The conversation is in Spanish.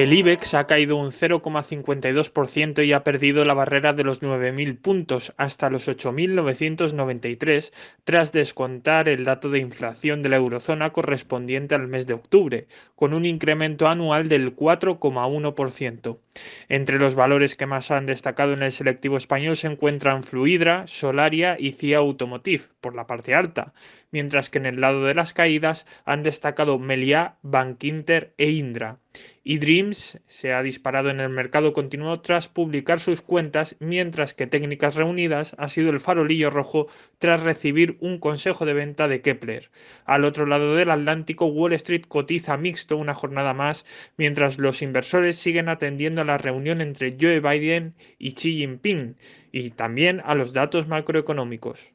El IBEX ha caído un 0,52% y ha perdido la barrera de los 9.000 puntos hasta los 8.993 tras descontar el dato de inflación de la eurozona correspondiente al mes de octubre, con un incremento anual del 4,1%. Entre los valores que más han destacado en el selectivo español se encuentran Fluidra, Solaria y CIA Automotive, por la parte alta, mientras que en el lado de las caídas han destacado Meliá, Bankinter e Indra. Y Dreams se ha disparado en el mercado continuo tras publicar sus cuentas, mientras que Técnicas Reunidas ha sido el farolillo rojo tras recibir un consejo de venta de Kepler. Al otro lado del Atlántico, Wall Street cotiza mixto una jornada más, mientras los inversores siguen atendiendo a la reunión entre Joe Biden y Xi Jinping, y también a los datos macroeconómicos.